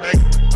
Perfect.